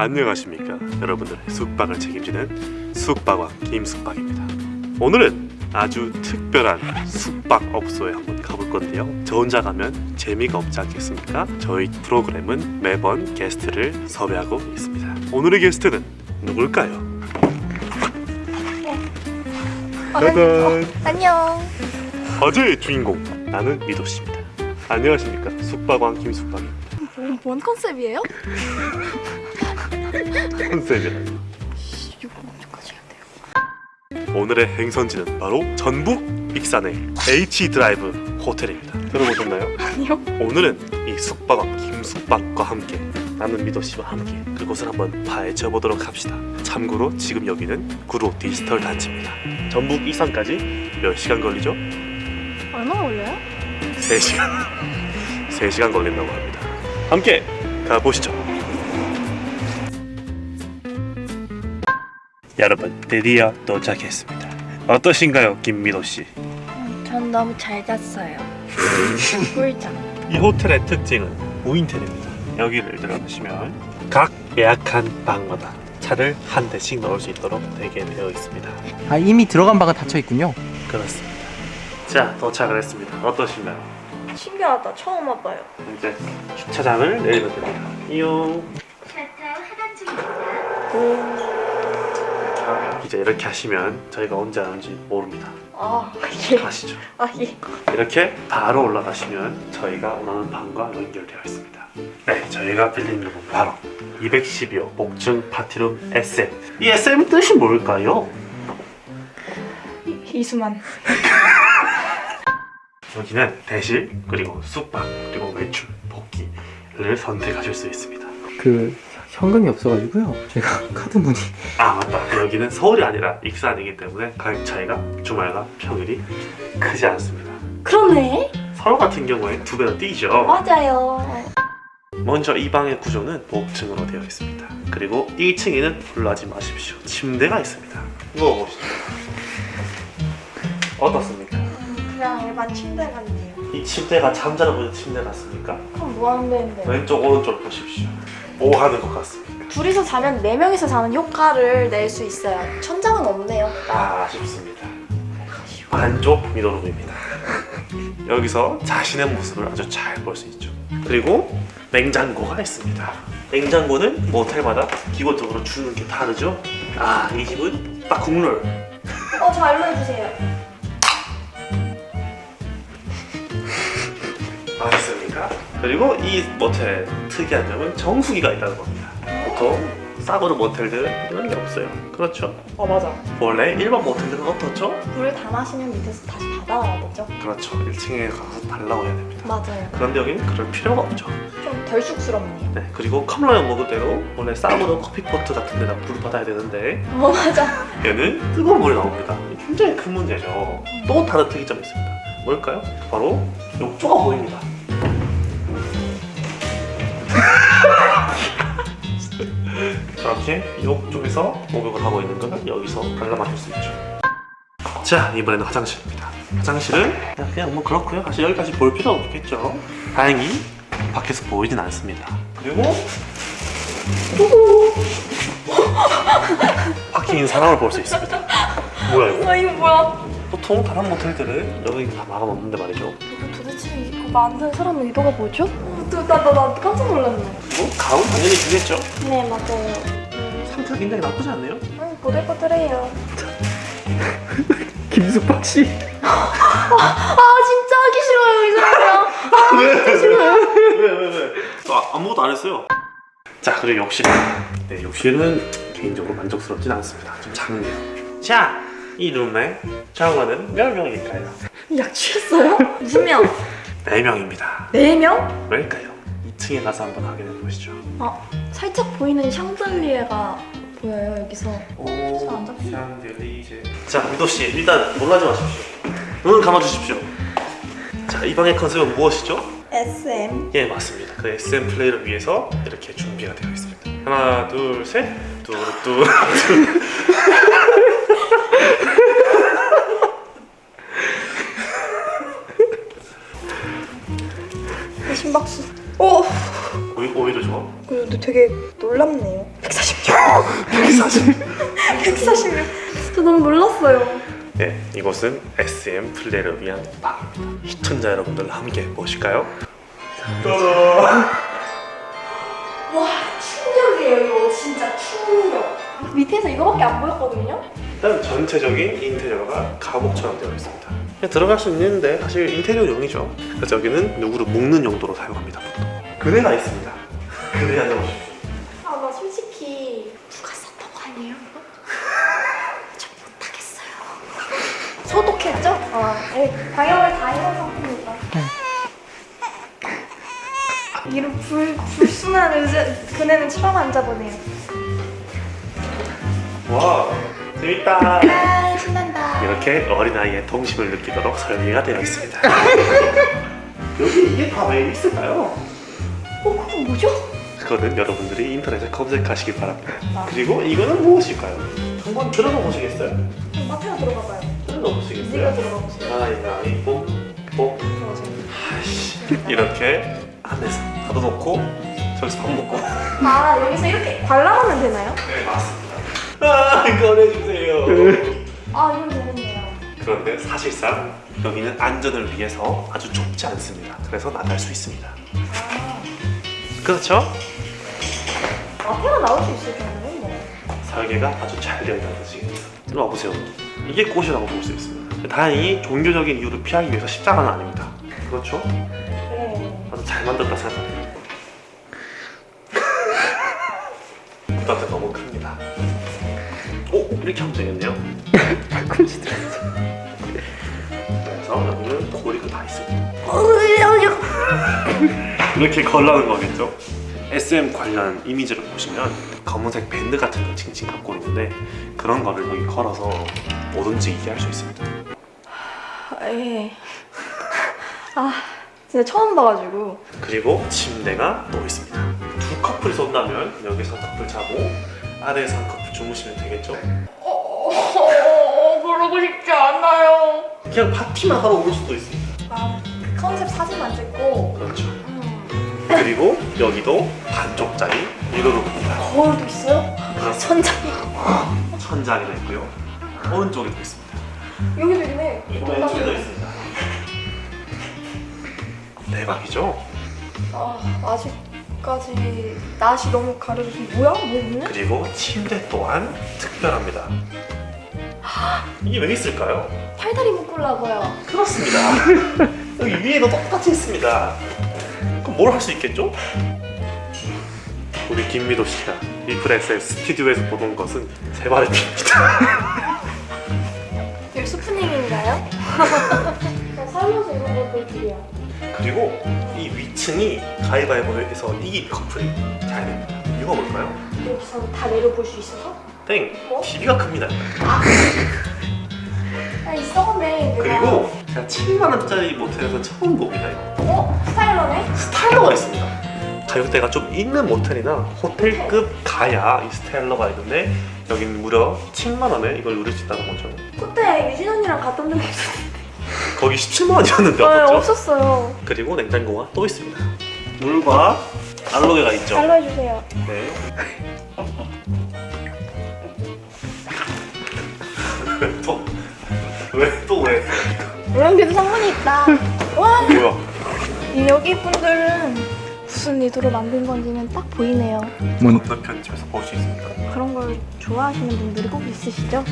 안녕하십니까 여러분들의 숙박을 책임지는 숙박왕 김숙박입니다. 오늘은 아주 특별한 숙박업소에 한번 가볼 건데요. 저 혼자 가면 재미가 없지 않겠습니까? 저희 프로그램은 매번 게스트를 섭외하고 있습니다. 오늘의 게스트는 누굴까요? 짜잔! 안녕. 어제의 주인공 나는 미도씨입니다. 안녕하십니까 숙박왕 김숙박입니다. 뭔, 뭔 컨셉이에요? 돼요? 오늘의 행선지는 바로 전북 익산의 H 드라이브 호텔입니다. 들어보셨나요? 아니요. 오늘은 이 숙박왕 김숙박과 함께 나는 미도 씨와 함께 그곳을 한번 파헤쳐 보도록 합시다. 참고로 지금 여기는 구로 디지털 단지입니다. 전북 익산까지 몇 시간 걸리죠? 얼마 걸려요? 3시간. 3시간 걸린다고 합니다. 함께 가보시죠. 여러분 드디어 도착했습니다. 어떠신가요, 김미도 씨? 전 너무 잘 잤어요. 꿀잠. 이 호텔의 특징은 무인텔입니다. 여기를 들어가시면 각 예약한 방마다 차를 한 대씩 넣을 수 있도록 되게 되어 있습니다. 아 이미 들어간 방은 닫혀 있군요. 그렇습니다. 자 도착을 했습니다. 어떠신가요? 신기하다. 처음 와봐요. 이제 주차장을 내리면 됩니다. 이용. 자, 이제 이렇게 하시면 저희가 언제 하는지 모릅니다. 아 예. 가시죠. 아 예. 이렇게 바로 올라가시면 저희가 원하는 방과 연결되어 있습니다. 네, 저희가 빌린 룸은 바로 212호 목증 파티룸 SM. 이 SM 뜻이 뭘까요? 이수만. 여기는 대실 그리고 숙박 그리고 외출 복귀를 선택하실 수 있습니다. 그 현금이 없어가지고요. 제가 카드 문의. 아 맞다. 여기는 서울이 아니라 익산이기 때문에 가격 차이가 주말과 평일이 크지 않습니다. 그러네. 서울 같은 경우에 두 배로 뛰죠. 맞아요. 먼저 이 방의 구조는 목층으로 되어 있습니다. 그리고 1층에는 불러하지 마십시오. 침대가 있습니다. 누워보시죠. 어떻습니까? 그냥 일반 침대 같네요. 이 침대가 잠자러 보는 침대 같습니까? 그럼 뭐 하는 데인데? 왼쪽 오른쪽 보십시오. 뭐 하는 것 같습니까? 둘이서 자면 네 명이서 자는 효과를 낼 수 있어요. 천장은 없네요. 아, 아쉽습니다. 반쪽 미도룸입니다. 여기서 자신의 모습을 아주 잘 볼 수 있죠. 그리고 냉장고가 있습니다. 냉장고는 모텔마다 기본적으로 주는 게 다르죠. 아, 이 집은 딱 국룰. 어, 저 알려주세요. 그리고 이 모텔의 특이한 점은 정수기가 있다는 겁니다. 보통 싸구려 모텔들은 이런 게 없어요. 그렇죠? 어, 맞아. 원래 일반 모텔들은 어떻죠? 물을 다 마시면 밑에서 다시 받아와야 되죠? 그렇죠. 1층에 가서 달라고 해야 됩니다. 맞아요. 그런데 여기는 그럴 필요가 없죠. 좀 덜 쑥스럽네요. 네, 그리고 컵라면 먹을 때도 원래 싸구려 커피포트 같은 데다 물을 받아야 되는데 어, 맞아. 얘는 뜨거운 물이 나옵니다. 굉장히 큰 문제죠. 또 다른 특이점이 있습니다. 뭘까요? 바로 욕조가 보입니다. 저렇게 욕조에서 목욕을 하고 있는 것을 여기서 관람하실 수 있죠. 자, 이번에는 화장실입니다. 화장실은 그냥, 뭐 그렇고요. 사실 여기까지 볼 필요 없겠죠. 다행히 밖에서 보이진 않습니다. 그리고 있는 사람을 볼 수 있습니다. 뭐야 이거? 아, 이거 뭐야? 보통 다른 모텔들은 여기 다 막아놓는데 말이죠. 도대체 이거 만든 사람 의도가 뭐죠? 어, 나, 나, 나 깜짝 놀랐네. 뭐 가운 당연히 주겠죠. 네, 맞아요. 상태가 굉장히 나쁘지 않네요. 음, 보들보들해요. 김숙박 씨. 아, 진짜 하기 싫어요, 이 사람이랑. 왜왜 왜? 아, 아무것도 안 했어요. 자 그리고 욕실. 네 욕실은 개인적으로 만족스럽진 않습니다. 좀 작네요. 자, 이 룸에 샤워는 몇 명일까요? 약 취했어요? 무슨 명? 네 명입니다. 네 명? 왜일까요? 2층에 가서 한번 확인해 보시죠. 아, 살짝 보이는 샹들리에가 보여요, 여기서. 오, 안 잡히네. 샹들리제. 자, 미도 씨, 일단 놀라지 마십시오. 눈을 감아 주십시오. 자, 이 방의 컨셉은 무엇이죠? SM. 예, 맞습니다. 그 SM 플레이를 위해서 이렇게 준비가 되어 있습니다. 하나, 둘, 셋. 둘, 둘, 둘. 심 오! 오히려 좋아. 근데 되게 놀랍네요. 140. 140명. 저 너무 놀랐어요. 네, 이곳은 SM 플레이를 위한 방입니다. 시청자 여러분들 함께 보실까요? 와 충격이에요 이거 진짜 충격. 밑에서 이거밖에 안 보였거든요. 일단 전체적인 인테리어가 감옥처럼 되어 있습니다. 그냥 들어갈 수 있는데 사실 인테리어 용이죠. 그래서 여기는 누구를 묶는 용도로 사용합니다. 보통. 그네가 있습니다. 그네 앉아보십시오. 아나 솔직히 누가 썼던 거 아니에요? 이거? 저 못하겠어요. 소독했죠? 아, 네. 방역을 다 해놓은 상태입니다. 이런 불, 불순한 의제 그네는 처음 앉아보네요. 와, 재밌다. 아, 신난다. 이렇게 어린아이의 동심을 느끼도록 설계가 되어 있습니다. 여기 이게 다 왜 있을까요? 어, 뭐죠? 그거는 여러분들이 인터넷에 검색하시기 바랍니다. 그리고 이거는 무엇일까요? 한번 들어가 보시겠어요? 마트로 들어가 봐요. 들어가 네가 보시겠어요? 들어가 보세요. 가위바위보 뽀 들어가세요. 아이씨 이렇게 안에서 닫아놓고 저기서 밥 먹고 아, 여기서 이렇게 관람하면 되나요? 네 맞습니다 아 꺼내주세요 아, 이건 재밌네요. 그런데 사실상 여기는 안전을 위해서 아주 좁지 않습니다 그래서 나갈 수 있습니다 아, 그렇죠? 마트로 나올 수 있을 정도면 뭐. 설계가 아주 잘 되어 있다는 뜻이겠죠 일로 와보세요 이게 꽃이라고 볼 수 있습니다 다행히 종교적인 이유를 피하기 위해서 십자가는 아닙니다 그렇죠? 네. 아주 잘 만들었다 생각합니다. 부담도 너무 큽니다. 오 이렇게 하면 되겠네요. 발꿈치 들었어. 그래서 여기는 고리가 다 있습니다. 어, 이렇게 걸라는 거겠죠? SM 관련 이미지를 보시면 검은색 밴드 같은 거 칭칭 갖고 있는데 그런 거를 여기 걸어서 뭐든지 이해할 수 있습니다. 예. 아, 진짜 처음 봐가지고. 그리고 침대가 또 있습니다. 두 커플이 쏜다면 여기서 커플 자고 아래에서 한 커플 주무시면 되겠죠? 어, 그러고 싶지 않아요. 그냥 파티만 하러 올 수도 있습니다. 아, 컨셉 사진만 찍고. 그렇죠. 음. 그리고 여기도 반쪽짜리 미러룸입니다. 거울도 있어요? 그래서 천장이. 천장이 있고요. 오른쪽에도 있습니다. 여기도 있네. 왼쪽에도 있습니다. 대박이죠? 아, 아직까지 낯이 너무 가려져서 뭐야? 뭐 있네? 그리고 침대 또한 특별합니다. 이게 왜 있을까요? 팔다리 묶으려고요. 그렇습니다. 여기 위에도 똑같이 있습니다. 뭘 할 수 있겠죠? 우리 김미도 씨가 리플엑스의 스튜디오에서 보던 것은 세 발의? 살면서 이런 걸 보여드려. 그리고 이 위층이 가위바위보에서 이긴 커플이 잘 됩니다. 이유가 뭘까요? 여기서 다 내려볼 수 있어서? 땡! 뭐? TV가 큽니다. 아, 있어네. 내가. 그리고 제가 7만원짜리 모텔에서 처음 봅니다. 이거. 어? 스타일러네? 스타일러가 있습니다. 가격대가 좀 있는 모텔이나 호텔급 가야 이 스타일러가 있는데 여기는 무려 7만 원에 이걸 누릴 수 있다는 거죠. 그때 유진 언니랑 갔던 데 없었는데. 거기 17만 원이었는데 네, 없었죠? 없었어요. 그리고 냉장고가 또 있습니다. 물과 알로에가 있죠. 잘로 해주세요. 네. 또 왜? 또 왜? 물랑개도 상관이 있다. 와? 이 여기 분들은 무슨 의도로 만든 건지는 딱 보이네요. 뭔 건너편 집에서 볼 수 있습니다. 그런 걸 좋아하시는 분들이 꼭 있으시죠?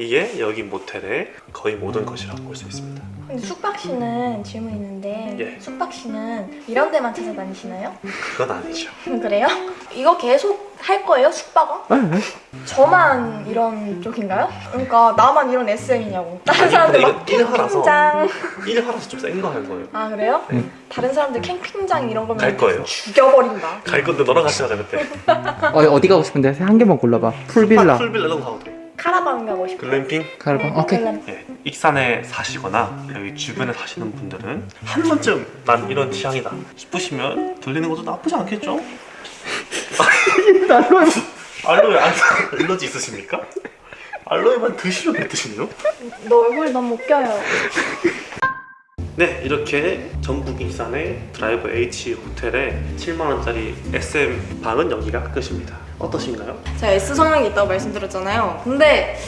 이게 여기 모텔의 거의 모든 것이라고 볼 수 있습니다. 근데 숙박 씨는 질문 있는데 예. 숙박 씨는 이런 데만 찾아다니시나요? 그건 아니죠. 그래요? 이거 계속 할 거예요? 숙박은? 네, 네. 저만 이런 쪽인가요? 그러니까 나만 이런 SM이냐고 다른 사람들 막. 캠핑장 일 하나서 좀 센 거 할 거예요. 아 그래요? 네. 다른 사람들 캠핑장 이런 거면 갈 거예요. 죽여버린다 갈 건데 너랑 같이 가자 그때. 어, 어디 가고 싶은데 한 개만 골라봐. 풀빌라, 풀빌라 이런 거 가도 돼. 카라반 가고 싶어 글램핑. 카라반. 오케이. 글램. 예, 익산에 사시거나 여기 주변에 사시는 분들은 한 번쯤 난 이런 취향이다 싶으시면 들리는 것도 나쁘지 않겠죠? 알로에 안 알러지 있으십니까? 알로에만 드시면 뱉으시네요? 너 얼굴이 너무 웃겨요 네, 이렇게 전북 익산의 드라이브 H 호텔의 7만 원짜리 SM 방은 여기가 끝입니다. 어떠신가요? 제가 S 성향이 있다고 말씀드렸잖아요. 근데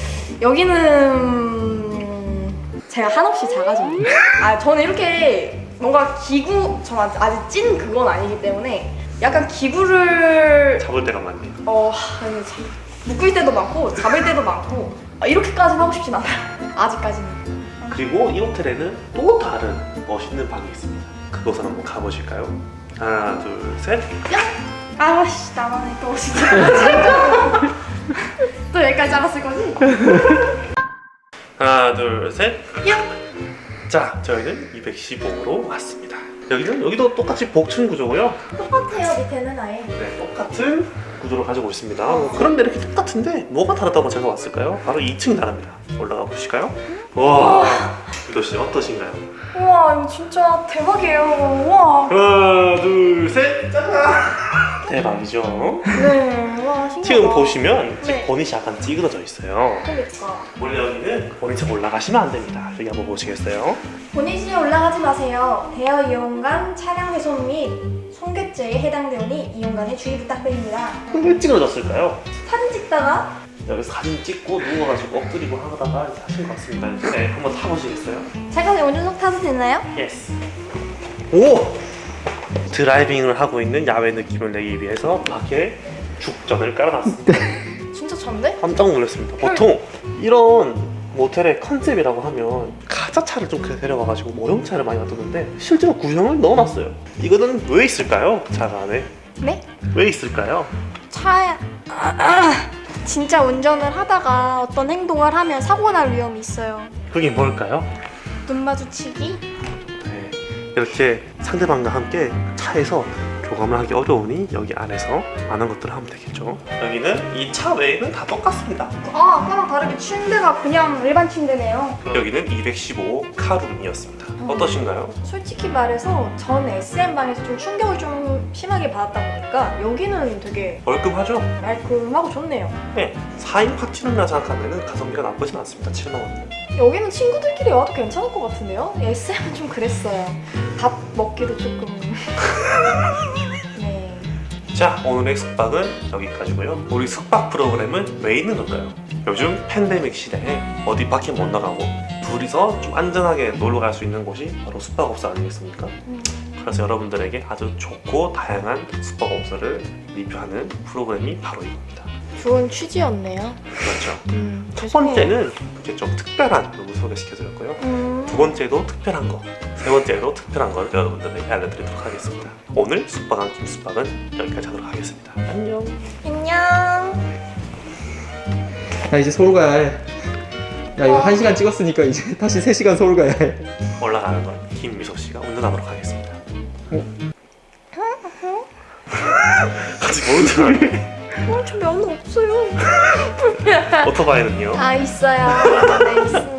여기는 제가 한없이 작아졌네요. 아 저는 이렇게 뭔가 기구 전 아직, 아직 찐 그건 아니기 때문에 약간 기구를 잡을 때가 많네요. 어 아니, 참, 묶을 때도 많고 잡을 때도 많고 아, 이렇게까지는 하고 싶진 않아요. 아직까지는. 그리고 이 호텔에는 또 다른 멋있는 방이 있습니다. 그곳을 한번 가보실까요? 하나, 둘, 셋. 아씨 나만의 또 진짜 또 여기까지 잡았을 거지? 하나, 둘, 셋. 야! 자, 저희는 215로 왔습니다. 여기는 여기도 똑같이 복층 구조고요. 똑같아요 밑에는 아예 네, 똑같은 구조를 가지고 있습니다. 뭐 그런데 이렇게 똑같은데 뭐가 다르다고 제가 왔을까요? 바로 2층이 다릅니다. 올라가 보실까요? 와, 유도 씨 어떠신가요? 우와 이거 진짜 대박이에요 우와 하나, 둘, 셋, 짜잔! 대박이죠? 네 와 신기하다 지금 보시면 지금 네. 보닛이 약간 찌그러져 있어요. 그러니까 원래 여기는 보닛에 올라가시면 안 됩니다. 여기 한번 보시겠어요? 본인이 올라가지 마세요 대여 이용간 차량 훼손 및 손괴죄에 해당되오니 이용간에 주의 부탁드립니다 왜 찌그러졌을까요? 사진 찍다가 여기서 사진 찍고 누워가지고 엎드리고 하다가 하신 것 같습니다. 네, 한번 타보시겠어요? 제가 운전석 타도 되나요? Yes. 오! driving을 하고 있는 야외 느낌을 내기 위해서 밖에 죽전을 깔아놨습니다. 진짜 잔디? 깜짝 놀랐습니다. 보통 이런 모텔의 컨셉이라고 하면 가자차를 좀 데려와가지고 모형차를 많이 놔두는데 실제로 구형을 넣어놨어요. 이거는 왜 있을까요? 차가 안에 네? 왜 있을까요? 차에 아, 아. 진짜 운전을 하다가 어떤 행동을 하면 사고 날 위험이 있어요 그게 뭘까요? 눈 마주치기 네, 이렇게 상대방과 함께 차에서 교감을 하기 어려우니 여기 안에서 많은 것들을 하면 되겠죠. 여기는 이 차 외에는 다 똑같습니다. 아 아까랑 다르게 침대가 그냥 일반 침대네요 여기는 215 카룸이었습니다. 어떠신가요? 솔직히 말해서 전 SM방에서 좀 충격을 좀 심하게 받았다 보니까 여기는 되게 얼끔하죠? 말끔하고 좋네요 네, 4인 파티룸이라 생각하면 가성비가 나쁘진 않습니다. 7만 원이면. 여기는 친구들끼리 와도 괜찮을 것 같은데요? SM은 좀 그랬어요 밥 먹기도 조금 네 자, 오늘의 숙박은 여기까지고요. 우리 숙박 프로그램은 왜 있는 건가요? 요즘 팬데믹 시대에 어디 밖에 못 나가고 둘이서 좀 안전하게 놀러 갈 수 있는 곳이 바로 숙박업소 아니겠습니까? 음. 그래서 여러분들에게 아주 좋고 다양한 숙박업소를 리뷰하는 프로그램이 바로 이겁니다. 좋은 취지였네요 그렇죠. 음, 첫. 번째는 이렇게 좀 특별한 부분 소개시켜드렸고요. 음, 두 번째도 특별한 거, 세 번째도 특별한 거를 여러분들에게 알려드리도록 하겠습니다. 오늘 숙박한 김숙박은 여기까지 하도록 하겠습니다. 안녕. 안녕 나 이제 서울 가야 해. 야 이거 한 시간 찍었으니까 이제 다시 3 시간 서울 가야 해. 올라가는 건 김미소 씨가 운전하도록 하겠습니다. 아직 모른 척 하네. 어, 저 면허 없어요 오토바이는요? 아 있어요 네 있습니다